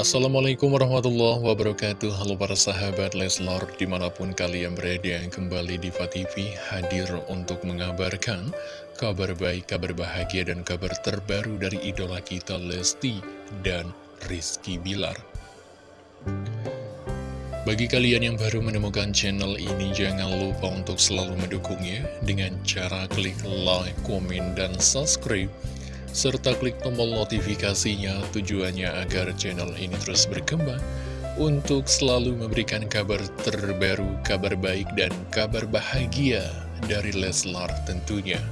Assalamualaikum warahmatullahi wabarakatuh. Halo para sahabat Leslar Di mana pun kalian berada Kembali di TV hadir untuk mengabarkan Kabar baik, kabar bahagia dan kabar terbaru Dari idola kita Lesti dan Rizky Bilar. Bagi kalian yang baru menemukan channel ini Jangan lupa untuk selalu mendukungnya Dengan cara klik like, komen, dan subscribe serta klik tombol notifikasinya tujuannya agar channel ini terus berkembang untuk selalu memberikan kabar terbaru, kabar baik, dan kabar bahagia dari Leslar tentunya.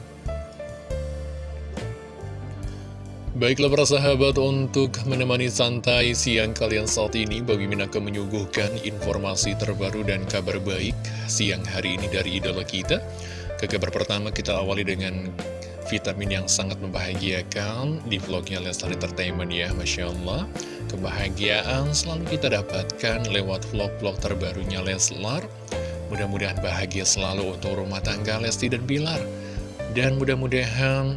Baiklah para sahabat untuk menemani santai siang kalian saat ini Bagi akan menyuguhkan informasi terbaru dan kabar baik siang hari ini dari idola kita Ke kabar pertama kita awali dengan vitamin yang sangat membahagiakan. Di vlognya Leslar Entertainment ya Masya Allah. Kebahagiaan selalu kita dapatkan lewat vlog-vlog terbarunya Leslar. Mudah-mudahan bahagia selalu untuk rumah tangga Lesti dan Bilar. Dan mudah-mudahan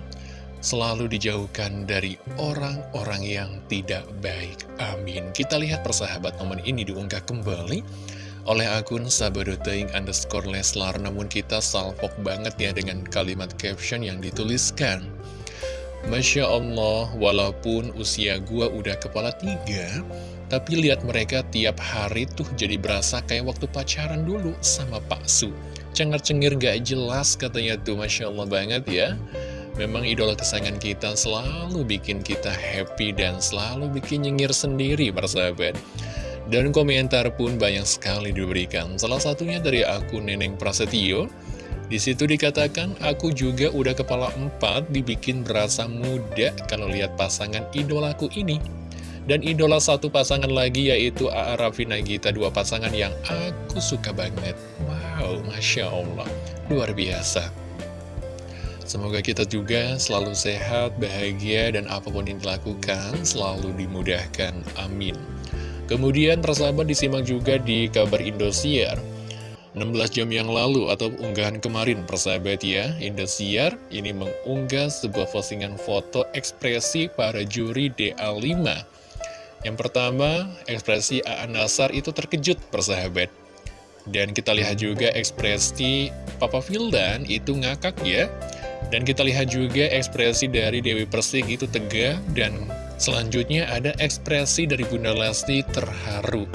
selalu dijauhkan dari orang-orang yang tidak baik. Amin. Kita lihat persahabat momen ini diunggah kembali oleh akun sabadoteing underscore leslar namun kita salvok banget ya dengan kalimat caption yang dituliskan. Masya Allah walaupun usia gua udah kepala tiga tapi lihat mereka tiap hari tuh jadi berasa kayak waktu pacaran dulu sama Pak Su. Cengar-cengir gak jelas katanya tuh Masya Allah banget ya. Memang idola kesayangan kita selalu bikin kita happy dan selalu bikin nyengir sendiri persahabat dan komentar pun banyak sekali diberikan. Salah satunya dari akun Neneng Prasetyo. Di situ dikatakan, aku juga udah kepala empat dibikin berasa muda kalau lihat pasangan idolaku ini. Dan idola satu pasangan lagi yaitu A.A. Raffi Nagita, dua pasangan yang aku suka banget. Wow, Masya Allah, luar biasa. Semoga kita juga selalu sehat, bahagia, dan apa pun yang dilakukan selalu dimudahkan. Amin. Kemudian persahabat disimak juga di kabar Indosiar. 16 jam yang lalu atau unggahan kemarin persahabat ya Indosiar ini mengunggah sebuah postingan foto ekspresi para juri DA5 Yang pertama ekspresi A.A. Nasar itu terkejut persahabat. Dan kita lihat juga ekspresi Papa Vildan itu ngakak ya. Dan kita lihat juga ekspresi dari Dewi Persik itu tegak dan Selanjutnya ada ekspresi dari Bunda Lesti terharu.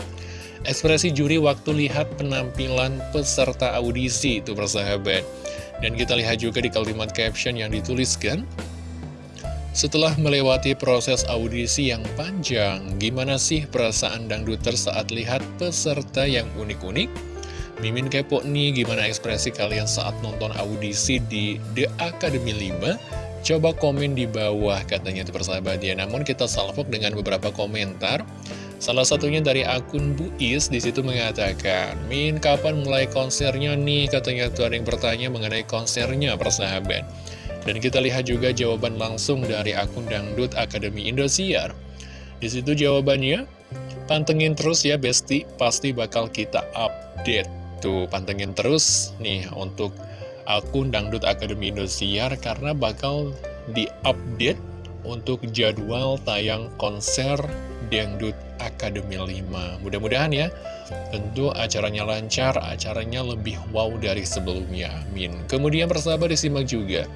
Ekspresi juri waktu lihat penampilan peserta audisi itu persahabat. Dan kita lihat juga di kalimat caption yang dituliskan. Setelah melewati proses audisi yang panjang, gimana sih perasaan dangduter saat lihat peserta yang unik-unik? Mimin kepo nih gimana ekspresi kalian saat nonton audisi di The Academy 5 Coba komen di bawah katanya itu persahabat ya. Namun kita salvok dengan beberapa komentar. Salah satunya dari akun Bu Is di situ mengatakan, Min kapan mulai konsernya nih? Katanya tuh ada yang bertanya mengenai konsernya persahabat. Dan kita lihat juga jawaban langsung dari akun Dangdut Akademi Indosiar. Di situ jawabannya, pantengin terus ya Besti, pasti bakal kita update. Tuh, pantengin terus nih untuk akun Dangdut Akademi Indosiar karena bakal diupdate untuk jadwal tayang konser Dangdut Akademi 5. Mudah-mudahan ya, tentu acaranya lancar, acaranya lebih wow dari sebelumnya. Amin. Kemudian persahabat disimak juga.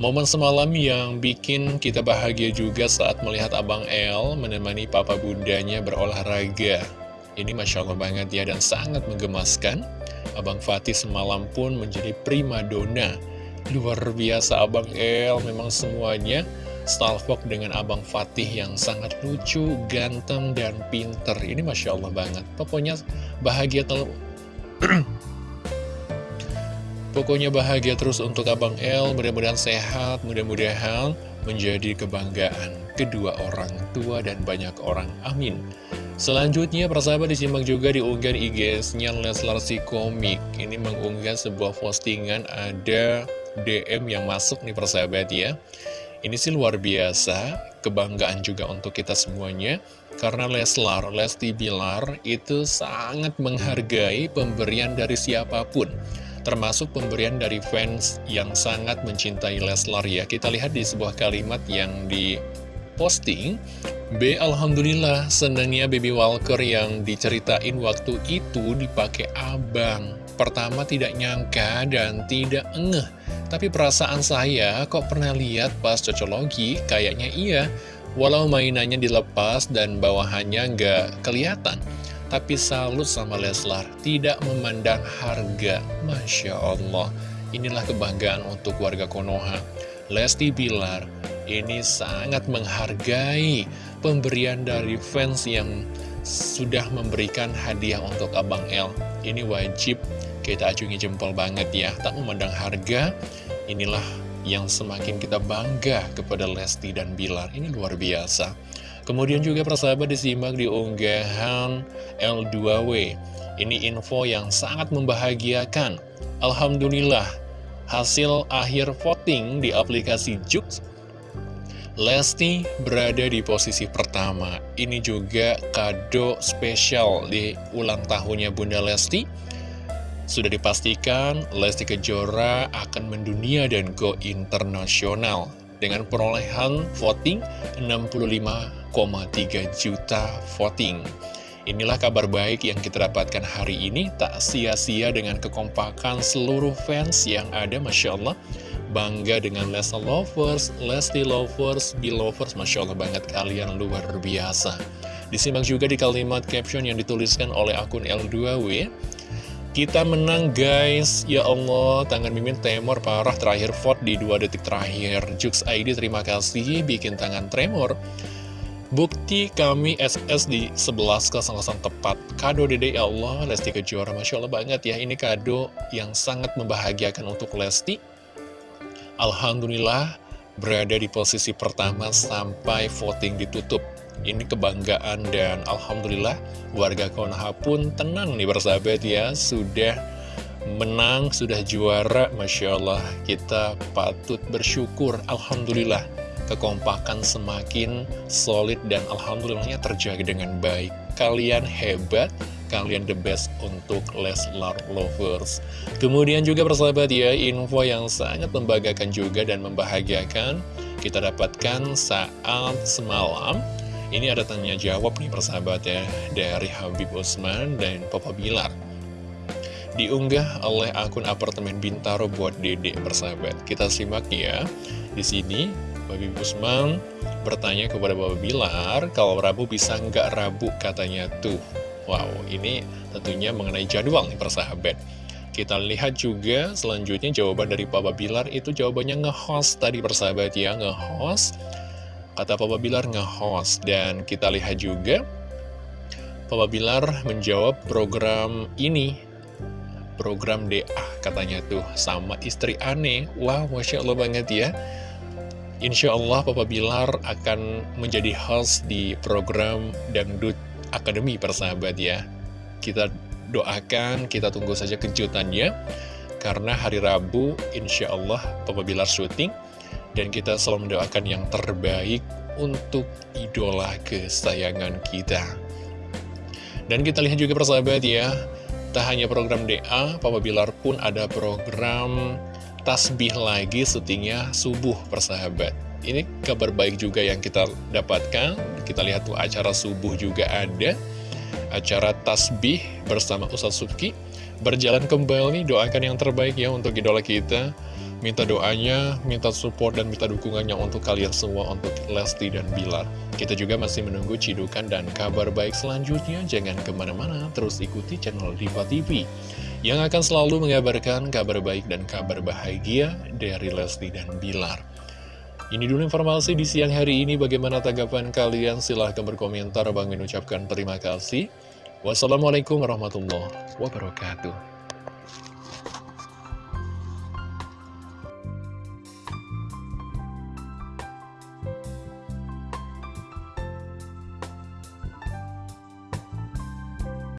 Momen semalam yang bikin kita bahagia juga saat melihat Abang El menemani papa bundanya berolahraga. Ini Masya Allah banget ya dan sangat menggemaskan. Abang Fatih semalam pun menjadi prima dona. Luar biasa Abang El, memang semuanya stalfok dengan Abang Fatih yang sangat lucu, ganteng, dan pinter. Ini Masya Allah banget. Pokoknya bahagia. Pokoknya bahagia terus untuk Abang El, mudah-mudahan sehat, mudah-mudahan menjadi kebanggaan kedua orang tua dan banyak orang. Amin. Selanjutnya, persahabat disimak juga di unggahan IG-nya Leslar si Komik. Ini mengunggah sebuah postingan ada DM yang masuk nih persahabat ya. Ini sih luar biasa, kebanggaan juga untuk kita semuanya. Karena Leslar, Lesti Bilar itu sangat menghargai pemberian dari siapa pun. Termasuk pemberian dari fans yang sangat mencintai Leslar ya. Kita lihat di sebuah kalimat yang di posting B. Alhamdulillah senangnya baby walker yang diceritain waktu itu dipakai abang. Pertama tidak nyangka dan tidak ngeh Tapi perasaan saya kok pernah lihat pas cocologi kayaknya iya. Walau mainannya dilepas dan bawahannya nggak kelihatan Tapi salut sama Leslar Tidak memandang harga. Masya Allah Inilah kebanggaan untuk warga Konoha Lesti Bilar ini sangat menghargai pemberian dari fans yang sudah memberikan hadiah untuk Abang L. Ini wajib kita acungi jempol banget ya. Tak memandang harga, inilah yang semakin kita bangga kepada Lesti dan Bilar. Ini luar biasa. Kemudian juga persahabat disimak di unggahan L2W. Ini info yang sangat membahagiakan. Alhamdulillah, hasil akhir voting di aplikasi Jux Lesti berada di posisi pertama. Ini juga kado spesial di ulang tahunnya Bunda Lesti. Sudah dipastikan Lesti Kejora akan mendunia dan go internasional dengan perolehan voting 65,3 juta voting. Inilah kabar baik yang kita dapatkan hari ini, tak sia-sia dengan kekompakan seluruh fans yang ada, Masya Allah. Bangga dengan Lesa Lovers, Lesti Lovers, Lovers, Masya Allah banget kalian luar biasa. Disimak juga di kalimat caption yang dituliskan oleh akun L2W. Kita menang guys, ya Allah, tangan Mimin tremor parah terakhir vote di dua detik terakhir. Jux ID terima kasih, bikin tangan tremor. Bukti kami SS di 11 kosong tepat Kado dede ya Allah Lesti Kejora Masya Allah banget ya Ini kado yang sangat membahagiakan untuk Lesti Alhamdulillah berada di posisi pertama sampai voting ditutup. Ini kebanggaan dan Alhamdulillah warga Konoha pun tenang nih bersahabat ya. Sudah menang, sudah juara. Masya Allah kita patut bersyukur. Alhamdulillah kekompakan semakin solid dan Alhamdulillahnya terjaga dengan baik. Kalian hebat kalian the best untuk Leslar Lovers. Kemudian juga persahabat ya, info yang sangat membanggakan juga dan membahagiakan kita dapatkan saat semalam. Ini ada tanya jawab nih persahabat ya, dari Habib Usman dan Papa Bilar. Diunggah oleh akun apartemen Bintaro buat dedek persahabat. Kita simak ya, di sini Habib Usman bertanya kepada Papa Bilar, kalau Rabu bisa nggak Rabu katanya tuh. Wow, ini tentunya mengenai jadwal nih persahabat. Kita lihat juga selanjutnya jawaban dari Papa Bilar itu jawabannya nge-host tadi persahabat ya, nge-host. Kata Papa Bilar nge-host dan kita lihat juga Papa Bilar menjawab program ini program DA katanya tuh sama istri aneh Wah Masya Allah banget ya Insya Allah Papa Bilar akan menjadi host di program Dangdut Akademi persahabat ya. Kita doakan, kita tunggu saja kejutannya Karena hari Rabu insya Allah Papa Bilar syuting Dan kita selalu mendoakan yang terbaik untuk idola kesayangan kita. Dan kita lihat juga persahabat ya Tak hanya program DA, Papa Bilar pun ada program tasbih lagi syutingnya subuh persahabat. Ini kabar baik juga yang kita dapatkan. Kita lihat tuh acara subuh juga ada. Acara tasbih bersama Ustaz Subki. Berjalan kembali, doakan yang terbaik ya untuk idola kita. Minta doanya, minta support dan minta dukungannya untuk kalian semua Untuk Lesti dan Bilar. Kita juga masih menunggu cidukan dan kabar baik selanjutnya. Jangan ke mana-mana, terus ikuti channel Diva TV Yang akan selalu mengabarkan kabar baik dan kabar bahagia dari Lesti dan Bilar ini dulu informasi di siang hari ini. Bagaimana tanggapan kalian? Silahkan berkomentar. Bang mengucapkan terima kasih. Wassalamualaikum warahmatullahi wabarakatuh.